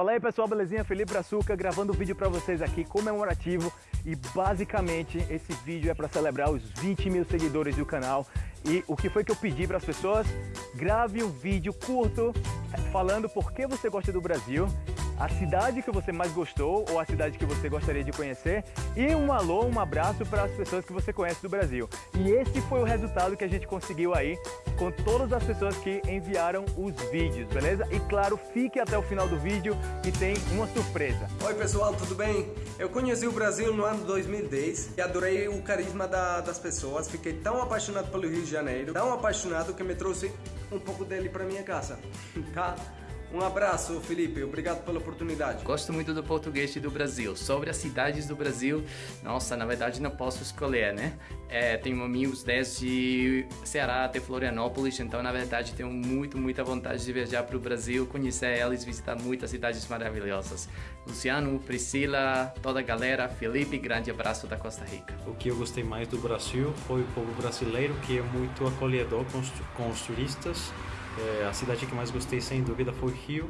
Fala aí pessoal, belezinha? Felipe Brazuca gravando um vídeo para vocês aqui comemorativo e basicamente esse vídeo é para celebrar os 20 mil seguidores do canal e o que foi que eu pedi para as pessoas? Grave um vídeo curto falando por que você gosta do Brasil a cidade que você mais gostou ou a cidade que você gostaria de conhecer e um alô, um abraço para as pessoas que você conhece do Brasil. E esse foi o resultado que a gente conseguiu aí com todas as pessoas que enviaram os vídeos, beleza? E claro, fique até o final do vídeo que tem uma surpresa. Oi pessoal, tudo bem? Eu conheci o Brasil no ano 2010 e adorei o carisma da, das pessoas. Fiquei tão apaixonado pelo Rio de Janeiro, tão apaixonado que me trouxe um pouco dele para minha casa, tá? Um abraço, Felipe. Obrigado pela oportunidade. Gosto muito do português do Brasil. Sobre as cidades do Brasil, nossa, na verdade não posso escolher, né? É, tenho amigos desde Ceará até Florianópolis, então na verdade tenho muito, muita vontade de viajar para o Brasil, conhecer eles, visitar muitas cidades maravilhosas. Luciano, Priscila, toda a galera, Felipe, grande abraço da Costa Rica. O que eu gostei mais do Brasil foi o povo brasileiro, que é muito acolhedor com os, com os turistas é, a cidade que mais gostei, sem dúvida, foi Rio.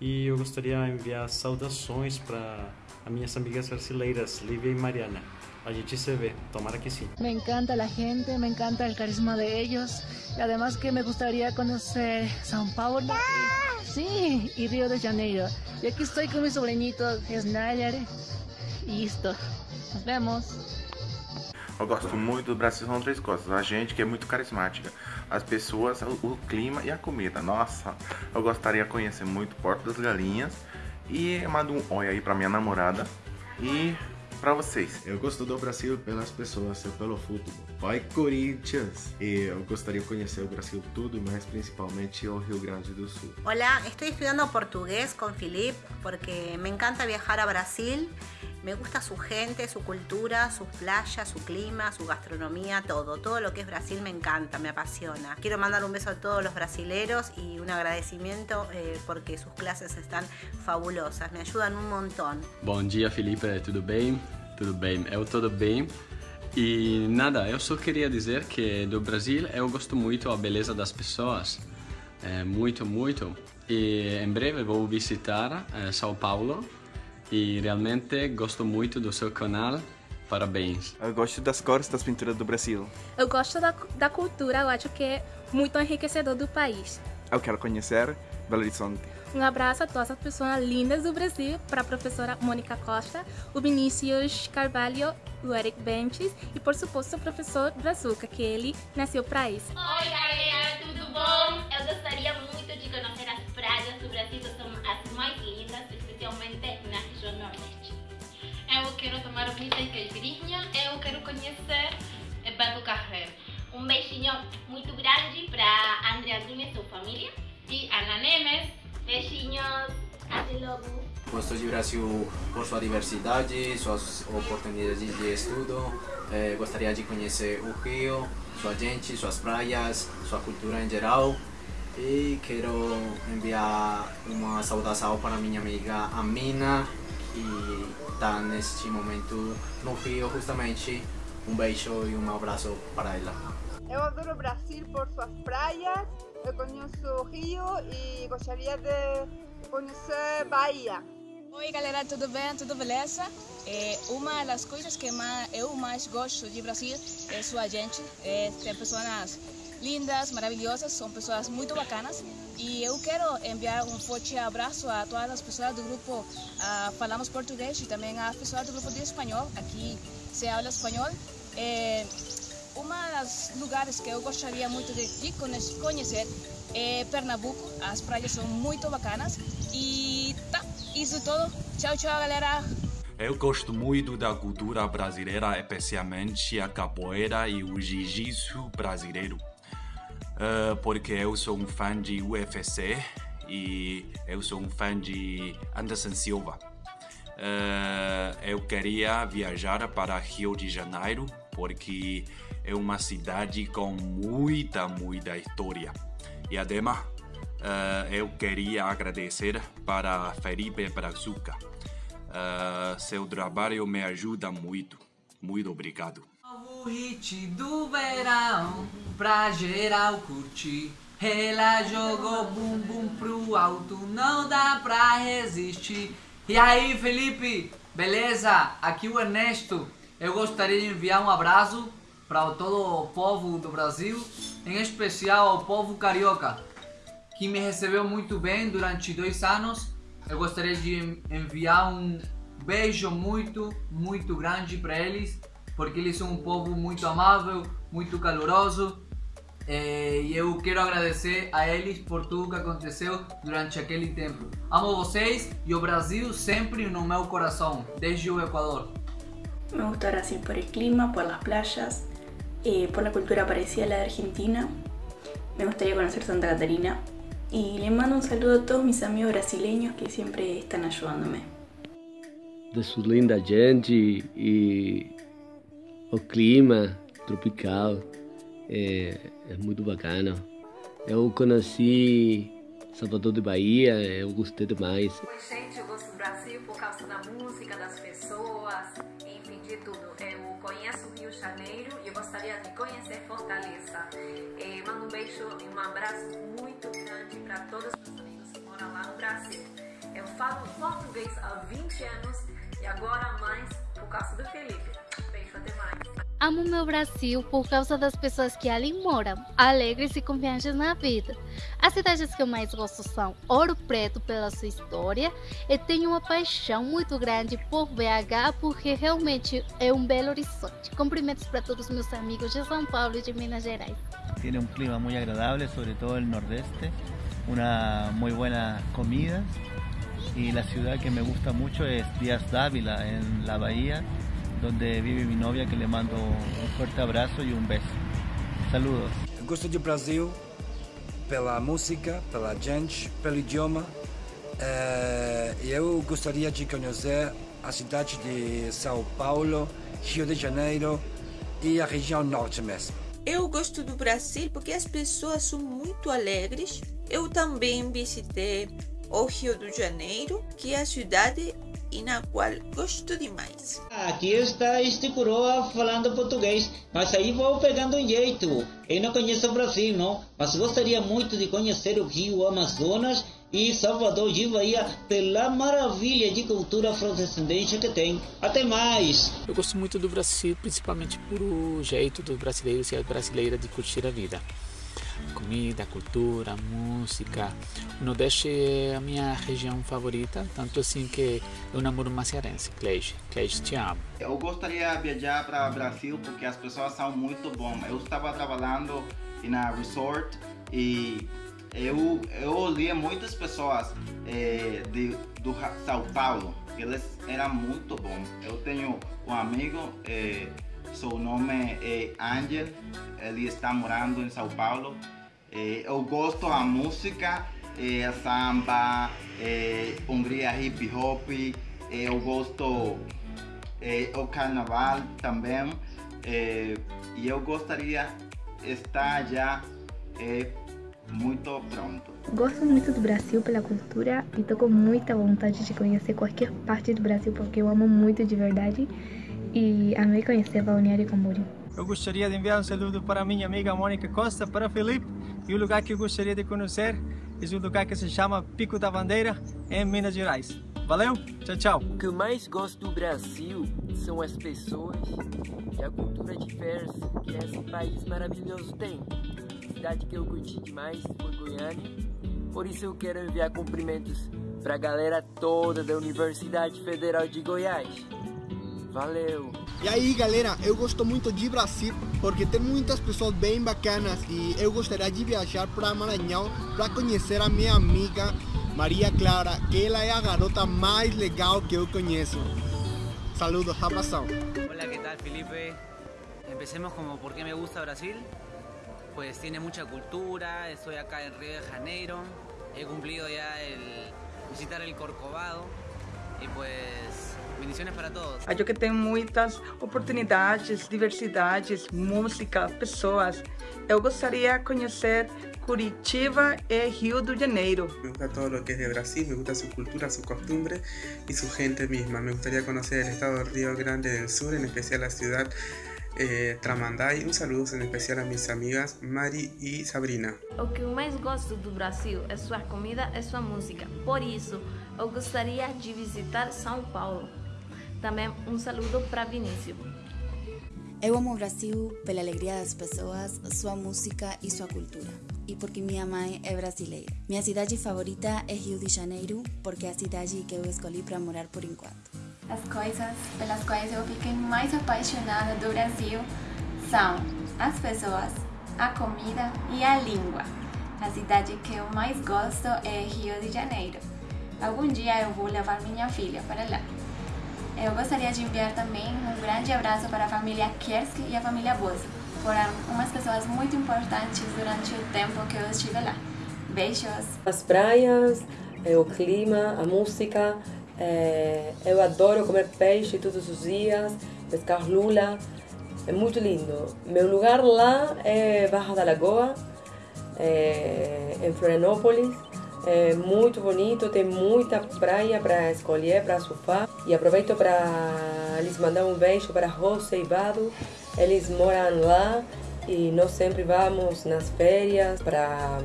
E eu gostaria de enviar saudações para as minhas amigas brasileiras, Lívia e Mariana. A gente se vê, tomara que sim. Me encanta a gente, me encanta o carisma de ellos. E además que me gustaría conhecer São Paulo. Y, sí, y de Janeiro. E aqui estou com meu sobrinito, Snyder. E isto. Nos vemos. Eu gosto muito do Brasil, são três coisas. A gente que é muito carismática, as pessoas, o, clima e a comida. Nossa, eu gostaria de conhecer muito Porto das Galinhas. E mando um oi aí pra minha namorada. E para vocês. Eu gosto do Brasil pelas pessoas e pelo futebol. Vai Corinthians! E eu gostaria de conhecer o Brasil tudo, mas principalmente o Rio Grande do Sul. Olá, estou estudando português com Felipe porque me encanta viajar a Brasil Me gusta su gente, su cultura, sus playas, su clima, su gastronomía, todo. Todo lo que es Brasil me encanta, me apasiona. Quiero mandar un beso a todos los brasileros y un agradecimiento eh, porque sus clases están fabulosas, me ayudan un montón. Bom dia, Felipe, tudo bem? Tudo bem, eu tudo bem. E nada, eu só queria dizer que do Brasil eu gosto muito a beleza das pessoas, é, muito, muito. E em breve vou visitar é, São Paulo e realmente gosto muito do seu canal. Parabéns. Eu gosto das cores das pinturas do Brasil. Eu gosto da, da cultura, eu acho que é muito enriquecedor do país. Eu quero conhecer Belo Horizonte. Um abraço a todas as pessoas lindas do Brasil, para a professora Mônica Costa, o Vinícius Carvalho, o Eric Bentes e, por suposto, o professor Brazuca, que ele nasceu para isso. Oi, galera, tudo bom? Eu gostaria muito de conhecer as praias do Brasil, que são as mais lindas, especialmente na região Nordeste. Eu quero tomar pizza e caipirinha, eu quero conhecer Beto Carreiro. Um beijinho muito grande para Andrea e sua família. E Ana Nemes. Beijinhos. Até logo. Gosto de Brasil por sua diversidade, suas oportunidades de estudo. Eh, gostaria de conhecer o Rio, sua gente, suas praias, sua cultura em geral. E quero enviar uma saudação para minha amiga Amina, que está neste momento no Rio, justamente. Um beijo e um abraço para ela. Eu adoro Brasil por suas praias, eu conheço o Rio e gostaria de conhecer Bahia. Oi galera, tudo bem? Tudo beleza? É, uma das coisas que mais, eu mais gosto de Brasil é sua gente. É, tem pessoas lindas, maravilhosas, são pessoas muito bacanas. E eu quero enviar um forte abraço a todas as pessoas do grupo Falamos Português e também a pessoas do grupo de espanhol. Aqui se habla espanhol. É, uma das lugares que eu gostaria muito de, de conhecer é Pernambuco. As praias são muito bacanas. E isso tudo. Tchau, tchau, galera. Eu gosto muito da cultura brasileira, especialmente a capoeira e o jiu-jitsu brasileiro. Uh, porque eu sou um fã de UFC e eu sou um fã de Anderson Silva. Uh, eu queria viajar para Rio de Janeiro porque é uma cidade com muita, muita história. E ademais, uh, eu queria agradecer para Felipe Brazuca. Uh, seu trabalho me ajuda muito. Muito obrigado. Novo hit do verão, pra geral curtir. Ela jogou bumbum pro alto, não dá pra resistir. E aí, Felipe? Beleza? Aqui o Ernesto. Eu gostaria de enviar um abraço para todo o povo do Brasil, em especial ao povo carioca, que me recebeu muito bem durante dois anos. Eu gostaria de enviar um beijo muito, muito grande para eles, porque eles são um povo muito amável, muito caloroso. É, e eu quero agradecer a eles por tudo que aconteceu durante aquele tempo. Amo vocês e o Brasil sempre no meu coração, desde o Equador. Me gusta Brasil por el clima, por las playas, eh, por la cultura parecida a la de Argentina. Me gustaría conocer Santa Catarina. Y le mando un saludo a todos mis amigos brasileños que siempre están ayudándome. De su linda gente e o clima tropical é, é muito bacana. Eu conheci Salvador de Bahia, eu gostei demais. Oi, gente, eu gosto do Brasil por causa da música, das pessoas, enfim, de tudo. Eu conheço o Rio de Janeiro e eu gostaria de conhecer Fortaleza. Mando um beijo e um abraço muito grande para todos os meus amigos que moram lá no Brasil. Eu falo português há 20 anos e agora mais por causa do Felipe. Beijo, até mais. Amo meu Brasil por causa das pessoas que ali moram, alegres e confiantes na vida. As cidades que eu mais gosto são Ouro Preto pela sua história e tenho uma paixão muito grande por BH porque realmente é um belo horizonte. Cumprimentos para todos meus amigos de São Paulo e de Minas Gerais. Tiene un clima muy agradable, sobre todo el nordeste, una muy buena comida y la ciudad que me gusta mucho es Díaz Dávila en la bahía donde vive mi novia que le mando un fuerte abrazo y un beso. Saludos. Eu gosto do Brasil pela música, pela gente, pelo idioma. Eh, eu gostaria de conhecer a cidade de São Paulo, Rio de Janeiro e a região norte mesmo. Eu gosto do Brasil porque as pessoas são muito alegres. Eu também visitei o Rio de Janeiro, que é a cidade e na qual gosto demais. Aqui está este coroa falando português, mas aí vou pegando um jeito. Eu não conheço o Brasil, não, mas gostaria muito de conhecer o Rio Amazonas e Salvador de Bahia pela maravilha de cultura afrodescendente que tem. Até mais! Eu gosto muito do Brasil, principalmente por o jeito dos brasileiros e a brasileira de curtir a vida. Comida, cultura, música. O Nordeste é a minha região favorita, tanto assim que eu namoro uma cearense, Cleide. Cleide, te amo. Eu gostaria de viajar para o Brasil porque as pessoas são muito boas. Eu estava trabalhando na resort e eu, eu olhei muitas pessoas eh, de, do São Paulo, eles eram muito bons. Eu tenho um amigo, eh, seu nome é Angel, ele está morando em São Paulo. Eh, eu gosto da música, a samba, eh, Hungria hip hop, eh, eu gosto eh, o carnaval também. eh, e eu gostaria estar já eh, muito pronto. Gosto muito do Brasil pela cultura e tô com muita vontade de conhecer qualquer parte do Brasil porque eu amo muito de verdade e amei conhecer Balneário Camboriú. Eu gostaria de enviar um saludo para minha amiga Mônica Costa, para Felipe, e o lugar que eu gostaria de conhecer é o lugar que se chama Pico da Bandeira, em Minas Gerais. Valeu, tchau, tchau. O que eu mais gosto do Brasil são as pessoas e a cultura diversa que esse país maravilhoso tem. Cidade que eu curti demais foi Goiânia, por isso eu quero enviar cumprimentos para a galera toda da Universidade Federal de Goiás. Valeu! E aí galera, eu gosto muito de Brasil porque tem muitas pessoas bem bacanas e eu gostaria de viajar para Maranhão para conhecer a minha amiga Maria Clara, que ela é a garota mais legal que eu conheço. Saludos, abração. Hola, ¿qué tal Felipe? Empecemos como por qué me gusta Brasil. Pues tiene mucha cultura, estoy acá en Río de Janeiro, he cumplido ya el visitar el Corcovado y pues bendiciones para todos. Acho que tem muitas oportunidades, diversidades, música, pessoas. Eu gostaria de conhecer Curitiba e Rio de Janeiro. Me gusta todo lo que es de Brasil, me gusta su cultura, su costumbre y su gente misma. Me gustaría conocer el estado de Río Grande del Sur, en especial la ciudad eh, Tramandai. Um saludo em especial a minhas amigas Mari e Sabrina. O que eu mais gosto do Brasil é sua comida e sua música. Por isso, eu gostaria de visitar São Paulo. Também um saludo para Vinícius. Eu amo o Brasil pela alegria das pessoas, sua música e sua cultura. E porque minha mãe é brasileira. Minha cidade favorita é Rio de Janeiro, porque é a cidade que eu escolhi para morar por enquanto. As coisas pelas quais eu fiquei mais apaixonada do Brasil são as pessoas, a comida e a língua. A cidade que eu mais gosto é Rio de Janeiro. Algum dia eu vou levar minha filha para lá. Eu gostaria de enviar também um grande abraço para a família Kiersky e a família Bozo. Foram umas pessoas muito importantes durante o tempo que eu estive lá. Beijos! As praias, o clima, a música. É, eu adoro comer peixe todos os dias, pescar lula. É muito lindo. Meu lugar lá é Barra da Lagoa, é, em Florianópolis. É muito bonito, tem muita praia para escolher, para surfar. E aproveito para lhes mandar um beijo para Rosa e Vado. Eles moram lá e nós sempre vamos nas férias para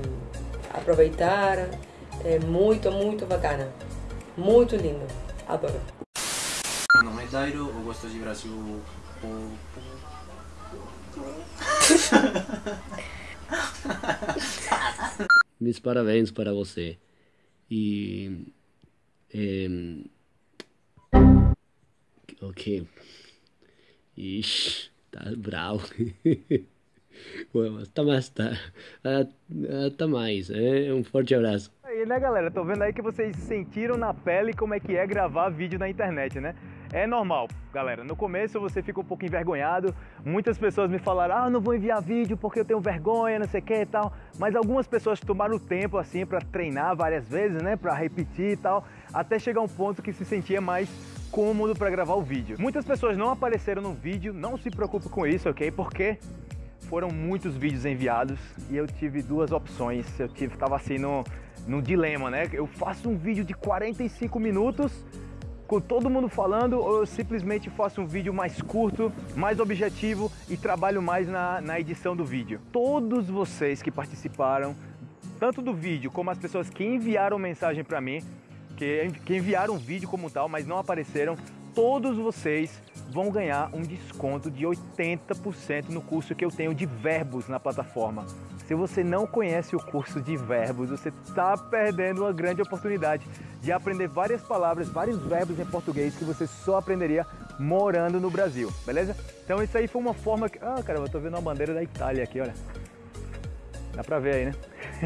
aproveitar. É muito, muito bacana. Muito lindo. Adoro. Meu nome é Dairo, eu gosto de Brasil por... Meus parabéns para você. E. É, ok. Ixi, tá bravo. Até mais, tá, até mais. É, um forte abraço. Aí, né, galera? Tô vendo aí que vocês sentiram na pele como é que é gravar vídeo na internet, né? É normal, galera. No começo você fica um pouco envergonhado. Muitas pessoas me falaram: "Ah, não vou enviar vídeo porque eu tenho vergonha, não sei o que e tal". Mas algumas pessoas tomaram o tempo assim para treinar várias vezes, né, para repetir e tal, até chegar um ponto que se sentia mais cômodo para gravar o vídeo. Muitas pessoas não apareceram no vídeo, não se preocupe com isso, OK? Porque foram muitos vídeos enviados e eu tive duas opções. Eu tive tava assim no no dilema, né? Eu faço um vídeo de 45 minutos com todo mundo falando ou eu simplesmente faço um vídeo mais curto, mais objetivo e trabalho mais na, na edição do vídeo. Todos vocês que participaram, tanto do vídeo como as pessoas que enviaram mensagem para mim, que, que enviaram o vídeo como tal, mas não apareceram, todos vocês vão ganhar um desconto de 80% no curso que eu tenho de verbos na plataforma. Se você não conhece o curso de verbos, você está perdendo uma grande oportunidade de aprender várias palavras, vários verbos em português que você só aprenderia morando no Brasil, beleza? Então isso aí foi uma forma que... Ah, cara, eu tô vendo uma bandeira da Itália aqui, olha. Dá pra ver aí, né?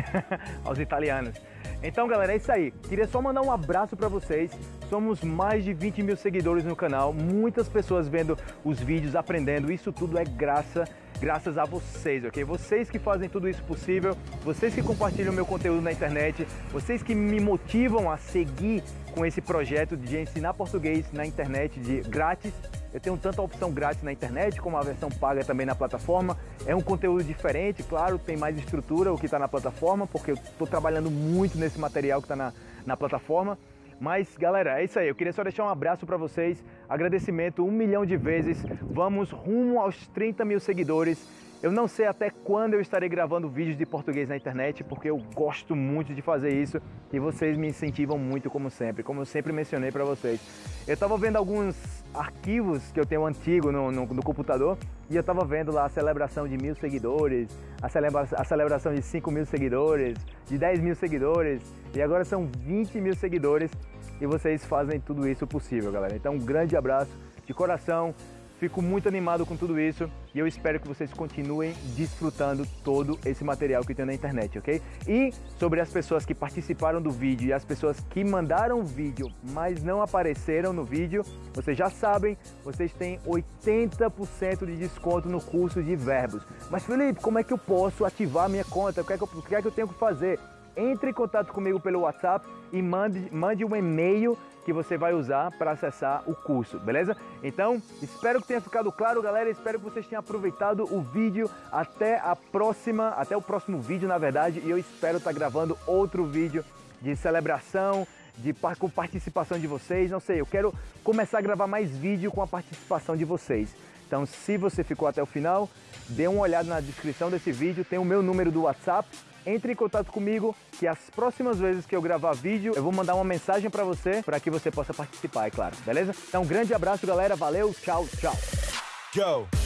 Aos italianos. Então, galera, é isso aí. Queria só mandar um abraço para vocês. Somos mais de 20 mil seguidores no canal, muitas pessoas vendo os vídeos, aprendendo. Isso tudo é graça, graças a vocês, ok? Vocês que fazem tudo isso possível, vocês que compartilham meu conteúdo na internet, vocês que me motivam a seguir com esse projeto de ensinar português na internet de grátis. Eu tenho tanto a opção grátis na internet como a versão paga também na plataforma. É um conteúdo diferente, claro, tem mais estrutura o que está na plataforma, porque eu estou trabalhando muito nesse material que está na, na plataforma. Mas, galera, é isso aí. Eu queria só deixar um abraço para vocês. Agradecimento um milhão de vezes. Vamos rumo aos 30 mil seguidores. Eu não sei até quando eu estarei gravando vídeos de português na internet, porque eu gosto muito de fazer isso e vocês me incentivam muito, como sempre, como eu sempre mencionei para vocês. Eu estava vendo alguns arquivos que eu tenho antigo no, no, no computador e eu estava vendo lá a celebração de mil seguidores, a, celebra a celebração de 5 mil seguidores, de 10 mil seguidores e agora são 20 mil seguidores e vocês fazem tudo isso possível, galera. Então, um grande abraço de coração. Fico muito animado com tudo isso e eu espero que vocês continuem desfrutando todo esse material que tem na internet, ok? E sobre as pessoas que participaram do vídeo e as pessoas que mandaram o vídeo, mas não apareceram no vídeo, vocês já sabem, vocês têm 80% de desconto no curso de verbos. Mas Felipe, como é que eu posso ativar minha conta? O que é que eu, o que é que eu tenho que fazer? Entre em contato comigo pelo WhatsApp e mande, mande um e-mail que você vai usar para acessar o curso, beleza? Então, espero que tenha ficado claro, galera. Espero que vocês tenham aproveitado o vídeo. Até a próxima, até o próximo vídeo, na verdade. E eu espero estar tá gravando outro vídeo de celebração, de, com participação de vocês. Não sei, eu quero começar a gravar mais vídeo com a participação de vocês. Então, se você ficou até o final, dê uma olhada na descrição desse vídeo, tem o meu número do WhatsApp. Entre em contato comigo, que as próximas vezes que eu gravar vídeo, eu vou mandar uma mensagem para você, para que você possa participar, é claro, beleza? Então, um grande abraço, galera. Valeu, tchau, tchau. Yo.